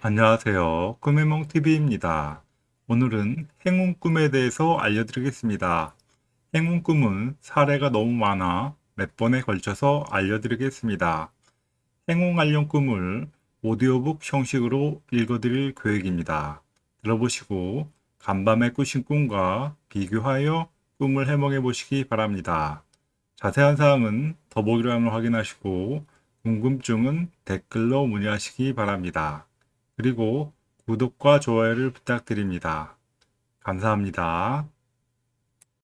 안녕하세요. 꿈의몽TV입니다. 오늘은 행운 꿈에 대해서 알려드리겠습니다. 행운 꿈은 사례가 너무 많아 몇 번에 걸쳐서 알려드리겠습니다. 행운 관련 꿈을 오디오북 형식으로 읽어드릴 계획입니다. 들어보시고 간밤에 꾸신 꿈과 비교하여 꿈을 해몽해 보시기 바랍니다. 자세한 사항은 더보기란을 확인하시고 궁금증은 댓글로 문의하시기 바랍니다. 그리고 구독과 좋아요를 부탁드립니다. 감사합니다.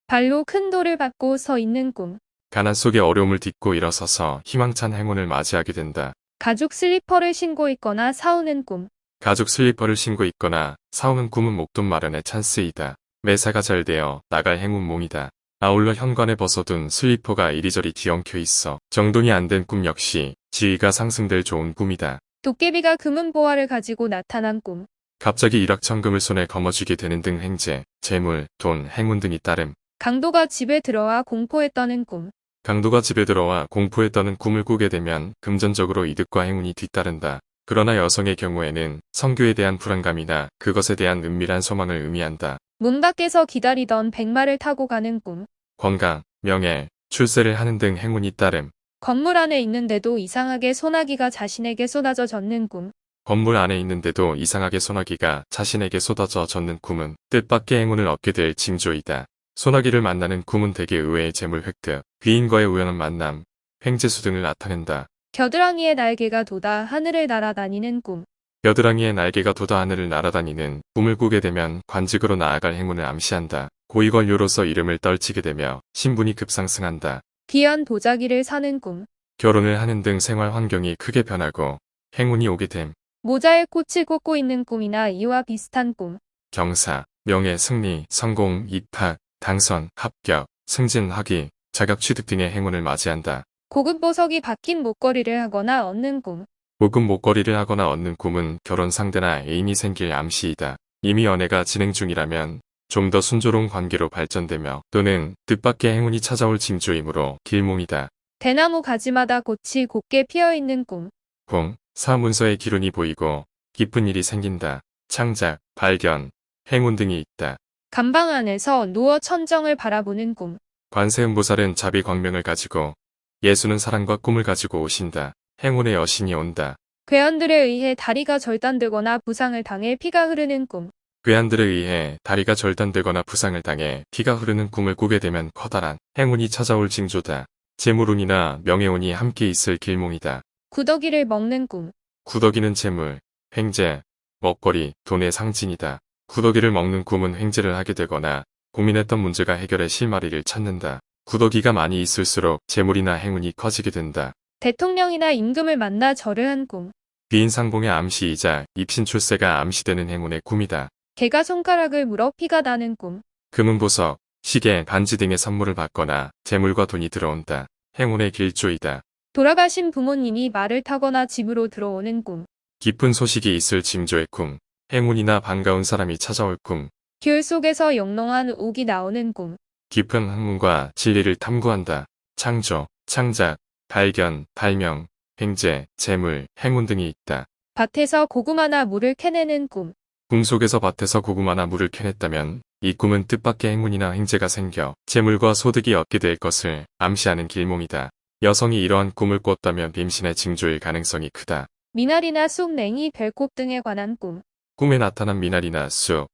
발로 큰 돌을 밟고 서 있는 꿈. 가난 속에 어려움을 딛고 일어서서 희망찬 행운을 맞이하게 된다. 가죽 슬리퍼를 신고 있거나 사오는 꿈. 가죽 슬리퍼를 신고 있거나 사오는 꿈은 목돈 마련의 찬스이다. 매사가 잘 되어 나갈 행운 몽이다. 아울러 현관에 벗어둔 슬리퍼가 이리저리 뒤엉켜 있어 정돈이 안 된 꿈 역시 지위가 상승될 좋은 꿈이다. 도깨비가 금은 보화를 가지고 나타난 꿈. 갑자기 일확천금을 손에 거머쥐게 되는 등 행제, 재물, 돈, 행운 등이 따름. 강도가 집에 들어와 공포에 떠는 꿈. 강도가 집에 들어와 공포에 떠는 꿈을 꾸게 되면 금전적으로 이득과 행운이 뒤따른다. 그러나 여성의 경우에는 성교에 대한 불안감이나 그것에 대한 은밀한 소망을 의미한다. 문 밖에서 기다리던 백마를 타고 가는 꿈. 건강, 명예, 출세를 하는 등 행운이 따름. 건물 안에 있는데도 이상하게 소나기가 자신에게 쏟아져 젖는 꿈. 건물 안에 있는데도 이상하게 소나기가 자신에게 쏟아져 젖는 꿈은 뜻밖의 행운을 얻게 될 징조이다. 소나기를 만나는 꿈은 대개 의외의 재물 획득, 귀인과의 우연한 만남, 횡재수 등을 나타낸다. 겨드랑이의 날개가 돋아 하늘을 날아다니는 꿈. 여드랑이의 날개가 돋아 하늘을 날아다니는 꿈을 꾸게 되면 관직으로 나아갈 행운을 암시한다. 고위권료로서 이름을 떨치게 되며 신분이 급상승한다. 귀한 도자기를 사는 꿈. 결혼을 하는 등 생활 환경이 크게 변하고 행운이 오게 됨. 모자에 꽃을 꽂고 있는 꿈이나 이와 비슷한 꿈. 경사, 명예, 승리, 성공, 입학, 당선, 합격, 승진, 학위, 자격 취득 등의 행운을 맞이한다. 고급 보석이 박힌 목걸이를 하거나 얻는 꿈. 고급 목걸이를 하거나 얻는 꿈은 결혼 상대나 애인이 생길 암시이다. 이미 연애가 진행 중이라면 좀 더 순조로운 관계로 발전되며 또는 뜻밖의 행운이 찾아올 징조이므로 길몽이다. 대나무 가지마다 꽃이 곱게 피어있는 꿈. 공, 사문서의 기운이 보이고 기쁜 일이 생긴다. 창작, 발견, 행운 등이 있다. 감방 안에서 누워 천정을 바라보는 꿈. 관세음보살은 자비 광명을 가지고 예수는 사랑과 꿈을 가지고 오신다. 행운의 여신이 온다. 괴한들에 의해 다리가 절단되거나 부상을 당해 피가 흐르는 꿈. 괴한들에 의해 다리가 절단되거나 부상을 당해 피가 흐르는 꿈을 꾸게 되면 커다란 행운이 찾아올 징조다. 재물운이나 명예운이 함께 있을 길몽이다. 구더기를 먹는 꿈. 구더기는 재물, 횡재, 먹거리, 돈의 상징이다. 구더기를 먹는 꿈은 횡재를 하게 되거나 고민했던 문제가 해결의 실마리를 찾는다. 구더기가 많이 있을수록 재물이나 행운이 커지게 된다. 대통령이나 임금을 만나 절을 한 꿈. 귀인 상봉의 암시이자 입신 출세가 암시되는 행운의 꿈이다. 개가 손가락을 물어 피가 나는 꿈. 금은보석, 시계, 반지 등의 선물을 받거나 재물과 돈이 들어온다. 행운의 길조이다. 돌아가신 부모님이 말을 타거나 집으로 들어오는 꿈. 깊은 소식이 있을 징조의 꿈. 행운이나 반가운 사람이 찾아올 꿈. 귤 속에서 영롱한 옥이 나오는 꿈. 깊은 학문과 진리를 탐구한다. 창조, 창작, 발견, 발명, 횡재, 재물, 행운 등이 있다. 밭에서 고구마나 물을 캐내는 꿈. 꿈 속에서 밭에서 고구마나 물을 캐냈다면 이 꿈은 뜻밖의 행운이나 행재가 생겨 재물과 소득이 얻게 될 것을 암시하는 길몽이다. 여성이 이러한 꿈을 꿨다면 빔신의 징조일 가능성이 크다. 미나리나 쑥, 냉이, 별꽃 등에 관한 꿈. 꿈에 나타난 미나리나 쑥,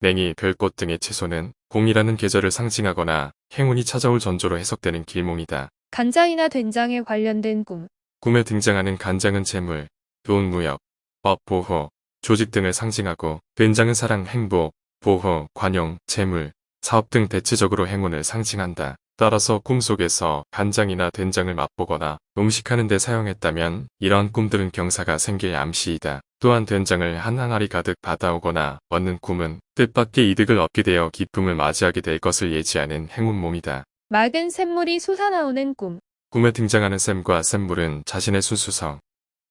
냉이, 별꽃 등의 채소는 봄이라는 계절을 상징하거나 행운이 찾아올 전조로 해석되는 길몽이다. 간장이나 된장에 관련된 꿈. 꿈에 등장하는 간장은 재물, 돈, 무역, 법, 보호, 조직 등을 상징하고 된장은 사랑, 행복, 보호, 관용, 재물, 사업 등 대체적으로 행운을 상징한다. 따라서 꿈속에서 간장이나 된장을 맛보거나 음식하는 데 사용했다면 이러한 꿈들은 경사가 생길 암시이다. 또한 된장을 한 항아리 가득 받아오거나 얻는 꿈은 뜻밖의 이득을 얻게 되어 기쁨을 맞이하게 될 것을 예지하는 행운몸이다. 맑은 샘물이 솟아나오는 꿈. 꿈에 등장하는 샘과 샘물은 자신의 순수성,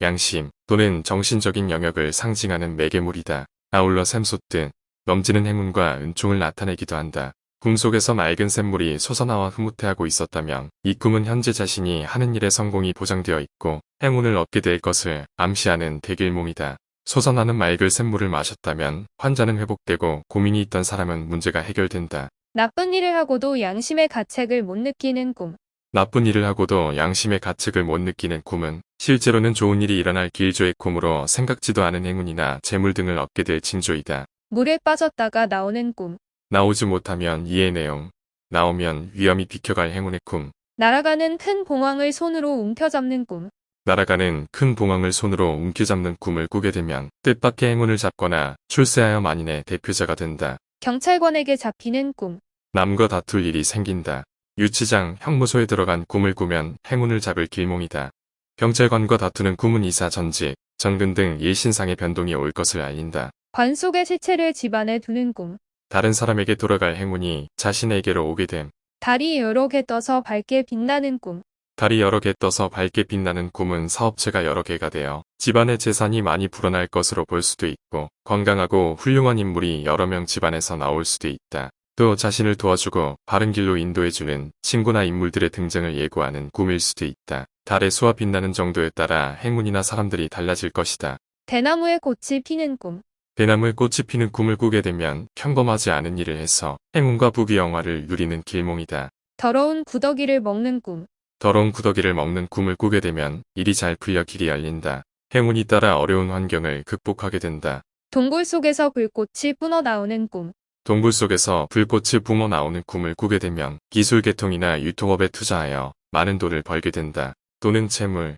양심 또는 정신적인 영역을 상징하는 매개물이다. 아울러 샘솟듯 넘치는 행운과 은총을 나타내기도 한다. 꿈속에서 맑은 샘물이 솟아나와 흐뭇해하고 있었다면 이 꿈은 현재 자신이 하는 일의 성공이 보장되어 있고 행운을 얻게 될 것을 암시하는 대길몽이다. 솟아나는 맑을 샘물을 마셨다면 환자는 회복되고 고민이 있던 사람은 문제가 해결된다. 나쁜 일을 하고도 양심의 가책을 못 느끼는 꿈. 나쁜 일을 하고도 양심의 가책을 못 느끼는 꿈은 실제로는 좋은 일이 일어날 길조의 꿈으로 생각지도 않은 행운이나 재물 등을 얻게 될 징조이다. 물에 빠졌다가 나오는 꿈. 나오지 못하면 이해 내용, 나오면 위험이 비켜갈 행운의 꿈, 날아가는 큰 봉황을 손으로 움켜잡는 꿈. 날아가는 큰 봉황을 손으로 움켜잡는 꿈을 꾸게 되면 뜻밖의 행운을 잡거나 출세하여 만인의 대표자가 된다. 경찰관에게 잡히는 꿈. 남과 다툴 일이 생긴다. 유치장, 형무소에 들어간 꿈을 꾸면 행운을 잡을 길몽이다. 경찰관과 다투는 꿈은 이사 전직, 전근 등 일신상의 변동이 올 것을 알린다. 관 속의 시체를 집안에 두는 꿈. 다른 사람에게 돌아갈 행운이 자신에게로 오게 됨. 달이 여러 개 떠서 밝게 빛나는 꿈. 달이 여러 개 떠서 밝게 빛나는 꿈은 사업체가 여러 개가 되어 집안의 재산이 많이 불어날 것으로 볼 수도 있고 건강하고 훌륭한 인물이 여러 명 집안에서 나올 수도 있다. 또 자신을 도와주고 바른 길로 인도해주는 친구나 인물들의 등장을 예고하는 꿈일 수도 있다. 달의 수와 빛나는 정도에 따라 행운이나 사람들이 달라질 것이다. 대나무에 꽃이 피는 꿈. 대나무에 꽃이 피는 꿈을 꾸게 되면 평범하지 않은 일을 해서 행운과 부귀영화를 누리는 길몽이다. 더러운 구더기를 먹는 꿈. 더러운 구더기를 먹는 꿈을 꾸게 되면 일이 잘 풀려 길이 열린다. 행운이 따라 어려운 환경을 극복하게 된다. 동굴 속에서 불꽃이 뿜어 나오는 꿈. 동굴 속에서 불꽃이 뿜어 나오는 꿈을 꾸게 되면 기술 개통이나 유통업에 투자하여 많은 돈을 벌게 된다. 또는 재물,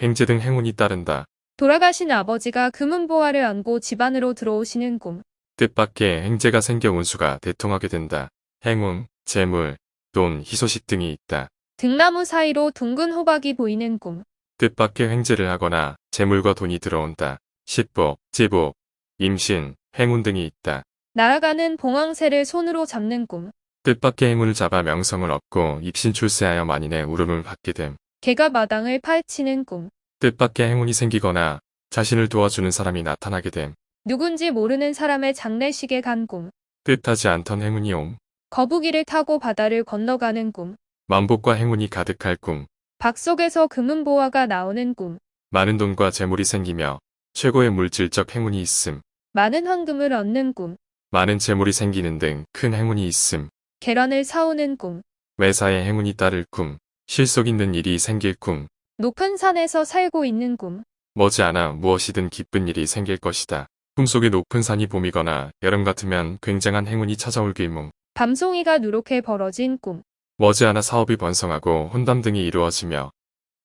행제 등 행운이 따른다. 돌아가신 아버지가 금은보화를 안고 집안으로 들어오시는 꿈. 뜻밖의 행제가 생겨 운수가 대통하게 된다. 행운, 재물, 돈, 희소식 등이 있다. 등나무 사이로 둥근 호박이 보이는 꿈. 뜻밖의 횡재를 하거나 재물과 돈이 들어온다. 식복, 제복, 임신, 행운 등이 있다. 날아가는 봉황새를 손으로 잡는 꿈. 뜻밖의 행운을 잡아 명성을 얻고 입신 출세하여 만인의 울음을 받게 됨. 개가 마당을 파헤치는 꿈. 뜻밖의 행운이 생기거나 자신을 도와주는 사람이 나타나게 됨. 누군지 모르는 사람의 장례식에 간 꿈. 뜻하지 않던 행운이 옴. 거북이를 타고 바다를 건너가는 꿈. 만복과 행운이 가득할 꿈. 박 속에서 금은보화가 나오는 꿈. 많은 돈과 재물이 생기며 최고의 물질적 행운이 있음. 많은 황금을 얻는 꿈. 많은 재물이 생기는 등 큰 행운이 있음. 계란을 사오는 꿈. 매사에 행운이 따를 꿈. 실속 있는 일이 생길 꿈. 높은 산에서 살고 있는 꿈. 머지않아 무엇이든 기쁜 일이 생길 것이다. 꿈속에 높은 산이 봄이거나 여름 같으면 굉장한 행운이 찾아올 길몽. 밤송이가 누렇게 벌어진 꿈. 머지않아 사업이 번성하고 혼담 등이 이루어지며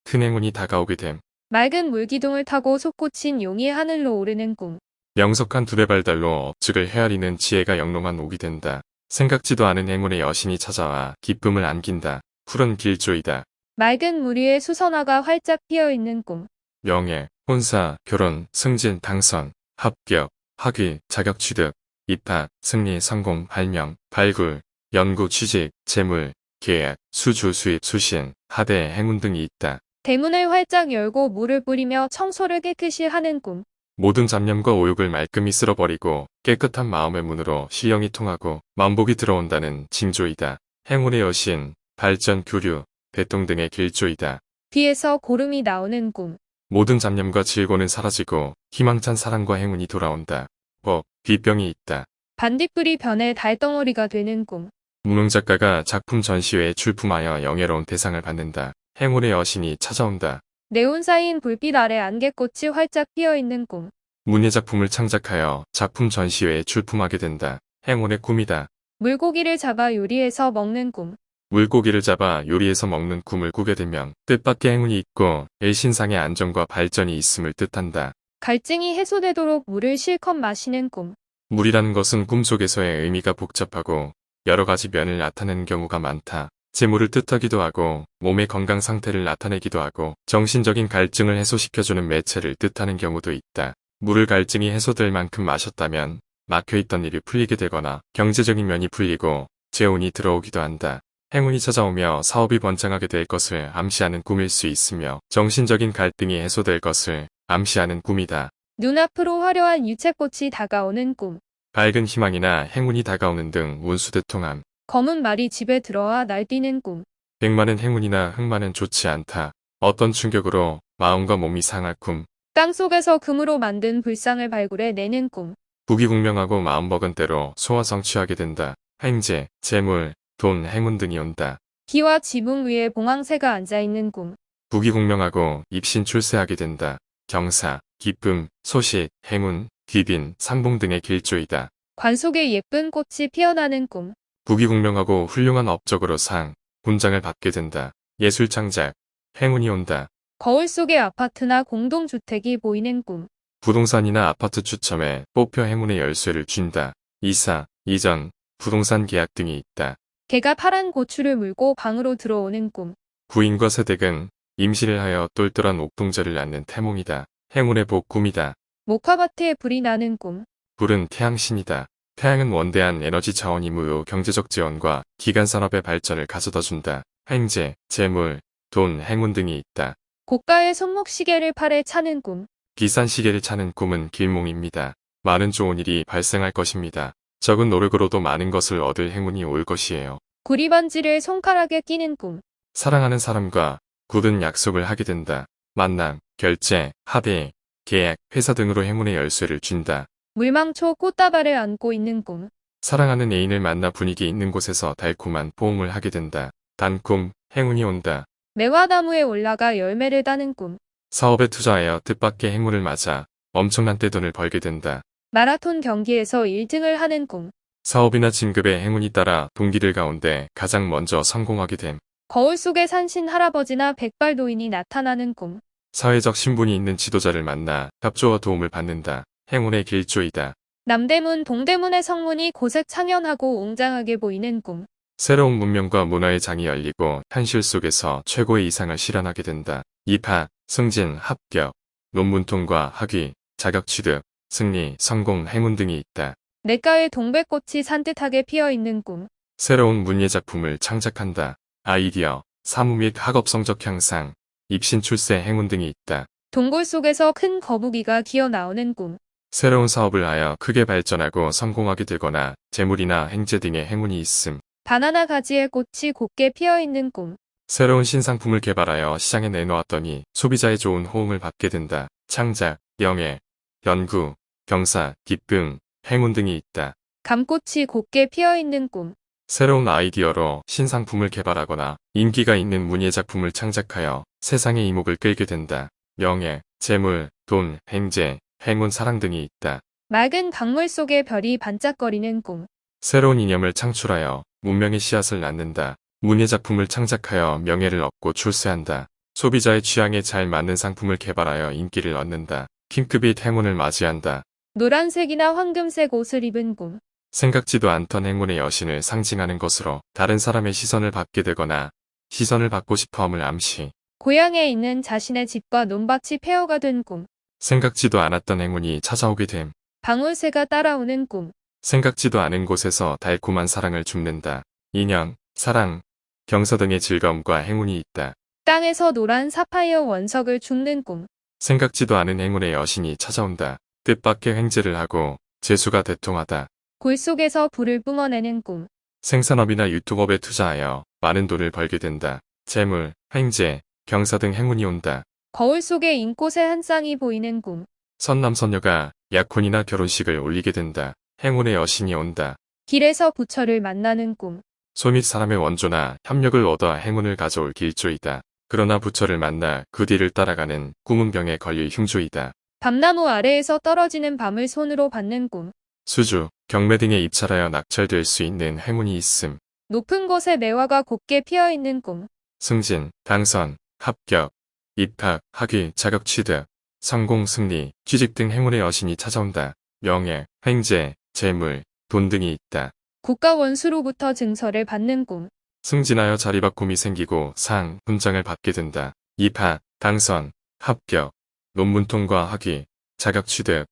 큰 행운이 다가오게 됨. 맑은 물기둥을 타고 솟구친 용이 하늘로 오르는 꿈. 명석한 두레발달로 업적을 헤아리는 지혜가 영롱한 옥이 된다. 생각지도 않은 행운의 여신이 찾아와 기쁨을 안긴다. 푸른 길조이다. 맑은 물 위에 수선화가 활짝 피어 있는 꿈. 명예, 혼사, 결혼, 승진, 당선, 합격, 학위, 자격 취득, 입학, 승리, 성공, 발명, 발굴, 연구, 취직, 재물, 계약, 수주, 수입, 수신, 하대, 행운 등이 있다. 대문을 활짝 열고 물을 뿌리며 청소를 깨끗이 하는 꿈. 모든 잡념과 오욕을 말끔히 쓸어버리고 깨끗한 마음의 문으로 시영이 통하고 만복이 들어온다는 징조이다. 행운의 여신, 발전, 교류, 대통 등의 길조이다. 귀에서 고름이 나오는 꿈. 모든 잡념과 질고는 사라지고 희망찬 사랑과 행운이 돌아온다. 법, 비병이 있다. 반딧불이 변해 달덩어리가 되는 꿈. 무명 작가가 작품 전시회에 출품하여 영예로운 대상을 받는다. 행운의 여신이 찾아온다. 네온 쌓인 불빛 아래 안개꽃이 활짝 피어 있는 꿈. 문예 작품을 창작하여 작품 전시회에 출품하게 된다. 행운의 꿈이다. 물고기를 잡아 요리해서 먹는 꿈. 물고기를 잡아 요리해서 먹는 꿈을 꾸게 되면 뜻밖의 행운이 있고 일신상의 안정과 발전이 있음을 뜻한다. 갈증이 해소되도록 물을 실컷 마시는 꿈. 물이라는 것은 꿈속에서의 의미가 복잡하고 여러 가지 면을 나타내는 경우가 많다. 재물을 뜻하기도 하고 몸의 건강 상태를 나타내기도 하고 정신적인 갈증을 해소시켜주는 매체를 뜻하는 경우도 있다. 물을 갈증이 해소될 만큼 마셨다면 막혀있던 일이 풀리게 되거나 경제적인 면이 풀리고 재운이 들어오기도 한다. 행운이 찾아오며 사업이 번창하게 될 것을 암시하는 꿈일 수 있으며 정신적인 갈등이 해소될 것을 암시하는 꿈이다. 눈앞으로 화려한 유채꽃이 다가오는 꿈. 밝은 희망이나 행운이 다가오는 등 운수대통함. 검은 말이 집에 들어와 날뛰는 꿈. 백만은 행운이나 흑만은 좋지 않다. 어떤 충격으로 마음과 몸이 상할 꿈. 땅 속에서 금으로 만든 불상을 발굴해 내는 꿈. 부귀공명하고 마음먹은 대로 소화 성취하게 된다. 행제, 재물, 돈, 행운 등이 온다. 기와 지붕 위에 봉황새가 앉아있는 꿈. 부귀공명하고 입신 출세하게 된다. 경사, 기쁨, 소식, 행운, 귀빈, 상봉 등의 길조이다. 관 속에 예쁜 꽃이 피어나는 꿈. 부귀공명하고 훌륭한 업적으로 상, 훈장을 받게 된다. 예술 창작, 행운이 온다. 거울 속에 아파트나 공동주택이 보이는 꿈. 부동산이나 아파트 추첨에 뽑혀 행운의 열쇠를 쥔다. 이사, 이전, 부동산 계약 등이 있다. 개가 파란 고추를 물고 방으로 들어오는 꿈. 부인과 세댁은 임시를 하여 똘똘한 옥동자를 낳는 태몽이다. 행운의 복 꿈이다. 목화밭에 불이 나는 꿈. 불은 태양신이다. 태양은 원대한 에너지 자원이므로 경제적 지원과 기간 산업의 발전을 가져다 준다. 행제, 재물, 돈, 행운 등이 있다. 고가의 손목시계를 팔에 차는 꿈. 비싼 시계를 차는 꿈은 길몽입니다. 많은 좋은 일이 발생할 것입니다. 적은 노력으로도 많은 것을 얻을 행운이 올 것이에요. 구리반지를 손가락에 끼는 꿈. 사랑하는 사람과 굳은 약속을 하게 된다. 만남, 결제, 합의, 계약, 회사 등으로 행운의 열쇠를 준다. 물망초 꽃다발을 안고 있는 꿈. 사랑하는 애인을 만나 분위기 있는 곳에서 달콤한 포옹을 하게 된다. 단꿈, 행운이 온다. 매화나무에 올라가 열매를 따는 꿈. 사업에 투자하여 뜻밖의 행운을 맞아 엄청난 떼돈을 벌게 된다. 마라톤 경기에서 1등을 하는 꿈. 사업이나 진급에 행운이 따라 동기들 가운데 가장 먼저 성공하게 됨. 거울 속에 산신 할아버지나 백발노인이 나타나는 꿈. 사회적 신분이 있는 지도자를 만나 협조와 도움을 받는다. 행운의 길조이다. 남대문 동대문의 성문이 고색 창연하고 웅장하게 보이는 꿈. 새로운 문명과 문화의 장이 열리고 현실 속에서 최고의 이상을 실현하게 된다. 입학, 승진, 합격, 논문 통과, 학위, 자격 취득, 승리, 성공, 행운 등이 있다. 냇가에 동백꽃이 산뜻하게 피어 있는 꿈. 새로운 문예 작품을 창작한다. 아이디어, 사무 및 학업 성적 향상, 입신 출세 행운 등이 있다. 동굴 속에서 큰 거북이가 기어 나오는 꿈. 새로운 사업을 하여 크게 발전하고 성공하게 되거나 재물이나 행제 등의 행운이 있음. 바나나 가지에 꽃이 곱게 피어 있는 꿈. 새로운 신상품을 개발하여 시장에 내놓았더니 소비자의 좋은 호응을 받게 된다. 창작, 영예, 연구, 경사, 기쁨, 행운 등이 있다. 감꽃이 곱게 피어 있는 꿈. 새로운 아이디어로 신상품을 개발하거나 인기가 있는 문예 작품을 창작하여 세상의 이목을 끌게 된다. 명예, 재물, 돈, 행제, 행운, 사랑 등이 있다. 맑은 강물 속에 별이 반짝거리는 꿈. 새로운 이념을 창출하여 문명의 씨앗을 낳는다. 문예 작품을 창작하여 명예를 얻고 출세한다. 소비자의 취향에 잘 맞는 상품을 개발하여 인기를 얻는다. 킹크빛 행운을 맞이한다. 노란색이나 황금색 옷을 입은 꿈. 생각지도 않던 행운의 여신을 상징하는 것으로 다른 사람의 시선을 받게 되거나 시선을 받고 싶어함을 암시. 고향에 있는 자신의 집과 논밭이 폐허가 된 꿈. 생각지도 않았던 행운이 찾아오게 됨. 방울새가 따라오는 꿈. 생각지도 않은 곳에서 달콤한 사랑을 줍는다. 인연, 사랑, 경서 등의 즐거움과 행운이 있다. 땅에서 노란 사파이어 원석을 줍는 꿈. 생각지도 않은 행운의 여신이 찾아온다. 뜻밖의 횡재를 하고 재수가 대통하다. 골 속에서 불을 뿜어내는 꿈. 생산업이나 유통업에 투자하여 많은 돈을 벌게 된다. 재물, 횡재, 경사 등 행운이 온다. 거울 속에 인꽃의 한 쌍이 보이는 꿈. 선남선녀가 약혼이나 결혼식을 올리게 된다. 행운의 여신이 온다. 길에서 부처를 만나는 꿈. 소밑 사람의 원조나 협력을 얻어 행운을 가져올 길조이다. 그러나 부처를 만나 그 뒤를 따라가는 꿈은 병에 걸릴 흉조이다. 밤나무 아래에서 떨어지는 밤을 손으로 받는 꿈. 수주, 경매 등에 입찰하여 낙찰될 수 있는 행운이 있음. 높은 곳에 매화가 곱게 피어 있는 꿈. 승진, 당선, 합격, 입학, 학위, 자격 취득, 성공, 승리, 취직 등 행운의 여신이 찾아온다. 명예, 횡재, 재물, 돈 등이 있다. 국가 원수로부터 증서를 받는 꿈. 승진하여 자리바꿈이 생기고 상, 훈장을 받게 된다. 입학, 당선, 합격, 논문 통과 학위, 자격 취득,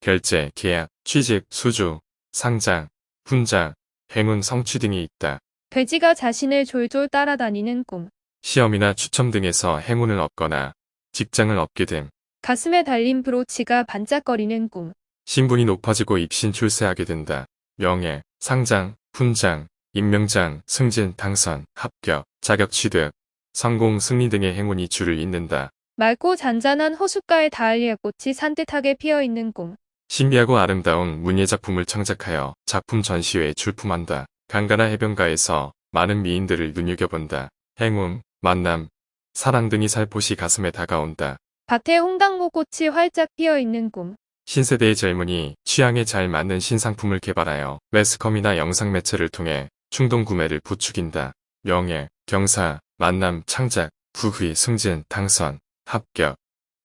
결제, 계약, 취직, 수주, 상장, 훈장, 행운 성취 등이 있다. 돼지가 자신을 졸졸 따라다니는 꿈. 시험이나 추첨 등에서 행운을 얻거나 직장을 얻게 됨. 가슴에 달린 브로치가 반짝거리는 꿈. 신분이 높아지고 입신 출세하게 된다. 명예, 상장, 훈장, 임명장, 승진, 당선, 합격, 자격 취득, 성공, 승리 등의 행운이 줄을 잇는다. 맑고 잔잔한 호숫가에 다알리아 꽃이 산뜻하게 피어 있는 꿈. 신비하고 아름다운 문예 작품을 창작하여 작품 전시회에 출품한다. 강가나 해변가에서 많은 미인들을 눈여겨본다. 행운, 만남, 사랑 등이 살포시 가슴에 다가온다. 밭에 홍당무 꽃이 활짝 피어 있는 꿈. 신세대의 젊은이 취향에 잘 맞는 신상품을 개발하여 매스컴이나 영상 매체를 통해 충동 구매를 부추긴다. 명예, 경사, 만남, 창작, 부귀, 승진, 당선, 합격,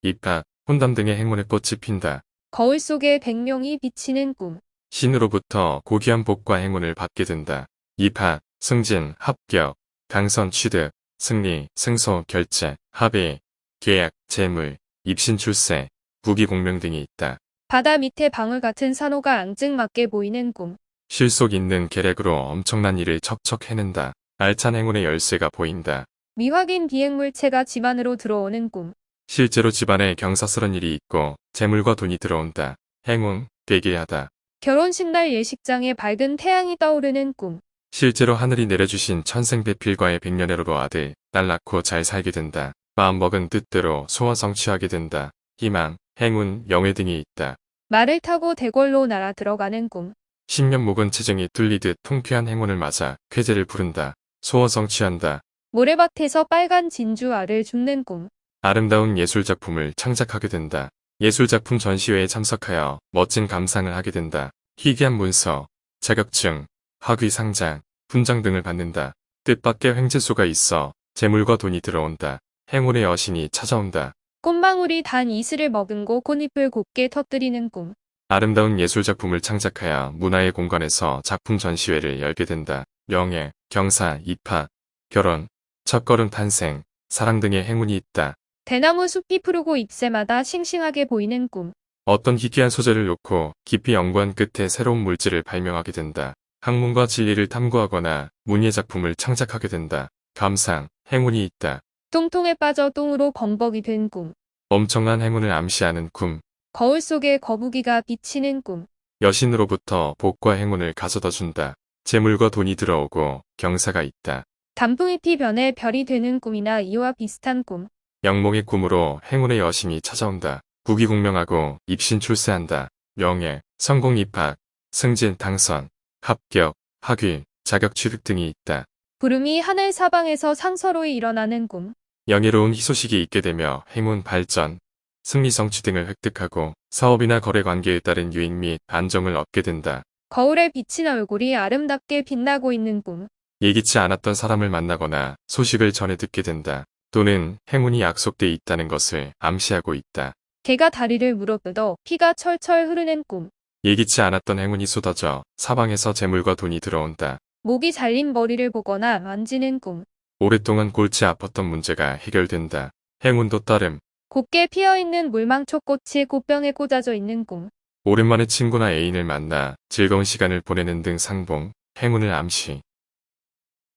입학, 혼담 등의 행운의 꽃이 핀다. 거울 속에 백명이 비치는 꿈. 신으로부터 고귀한 복과 행운을 받게 된다. 입학, 승진, 합격, 당선, 취득, 승리, 승소, 결제, 합의, 계약, 재물, 입신, 출세, 부귀, 공명 등이 있다. 바다 밑에 방울 같은 산호가 앙증맞게 보이는 꿈. 실속 있는 계략으로 엄청난 일을 척척 해낸다. 알찬 행운의 열쇠가 보인다. 미확인 비행물체가 집 안으로 들어오는 꿈. 실제로 집안에 경사스런 일이 있고 재물과 돈이 들어온다. 행운, 되게 하다. 결혼식 날 예식장에 밝은 태양이 떠오르는 꿈. 실제로 하늘이 내려주신 천생배필과의 백년애로로 아들, 딸 낳고 잘 살게 된다. 마음먹은 뜻대로 소원 성취하게 된다. 희망, 행운, 영예 등이 있다. 말을 타고 대궐로 날아 들어가는 꿈. 신년 목은 체정이 뚫리듯 통쾌한 행운을 맞아 쾌재를 부른다. 소원 성취한다. 모래밭에서 빨간 진주 알을 줍는 꿈. 아름다운 예술작품을 창작하게 된다. 예술작품 전시회에 참석하여 멋진 감상을 하게 된다. 희귀한 문서, 자격증, 학위 상장, 훈장 등을 받는다. 뜻밖의 횡재수가 있어 재물과 돈이 들어온다. 행운의 여신이 찾아온다. 꽃망울이 단 이슬을 머금고 꽃잎을 곱게 터뜨리는 꿈. 아름다운 예술작품을 창작하여 문화의 공간에서 작품 전시회를 열게 된다. 명예, 경사, 입학, 결혼, 첫걸음 탄생, 사랑 등의 행운이 있다. 대나무 숲이 푸르고 잎새마다 싱싱하게 보이는 꿈. 어떤 희귀한 소재를 놓고 깊이 연구한 끝에 새로운 물질을 발명하게 된다. 학문과 진리를 탐구하거나 문예 작품을 창작하게 된다. 감상, 행운이 있다. 똥통에 빠져 똥으로 범벅이 된 꿈. 엄청난 행운을 암시하는 꿈. 거울 속에 거북이가 비치는 꿈. 여신으로부터 복과 행운을 가져다 준다. 재물과 돈이 들어오고 경사가 있다. 단풍잎이 변해 별이 되는 꿈이나 이와 비슷한 꿈. 영몽의 꿈으로 행운의 여신이 찾아온다. 부귀공명하고 입신 출세한다. 명예, 성공 입학, 승진 당선, 합격, 학위, 자격 취득 등이 있다. 구름이 하늘 사방에서 상서로이 일어나는 꿈. 영예로운 희소식이 있게 되며 행운 발전, 승리 성취 등을 획득하고 사업이나 거래 관계에 따른 유익 및 안정을 얻게 된다. 거울에 비친 얼굴이 아름답게 빛나고 있는 꿈. 예기치 않았던 사람을 만나거나 소식을 전해 듣게 된다. 또는 행운이 약속돼 있다는 것을 암시하고 있다. 개가 다리를 물어뜯어 피가 철철 흐르는 꿈. 예기치 않았던 행운이 쏟아져 사방에서 재물과 돈이 들어온다. 목이 잘린 머리를 보거나 만지는 꿈. 오랫동안 골치 아팠던 문제가 해결된다. 행운도 따름. 곱게 피어있는 물망초꽃이 꽃병에 꽂아져 있는 꿈. 오랜만에 친구나 애인을 만나 즐거운 시간을 보내는 등 상봉, 행운을 암시.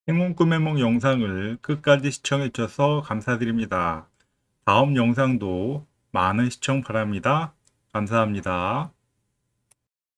행운 꿈의梦 영상을 끝까지 시청해 주셔서 감사드립니다. 다음 영상도 많은 시청 바랍니다. 감사합니다.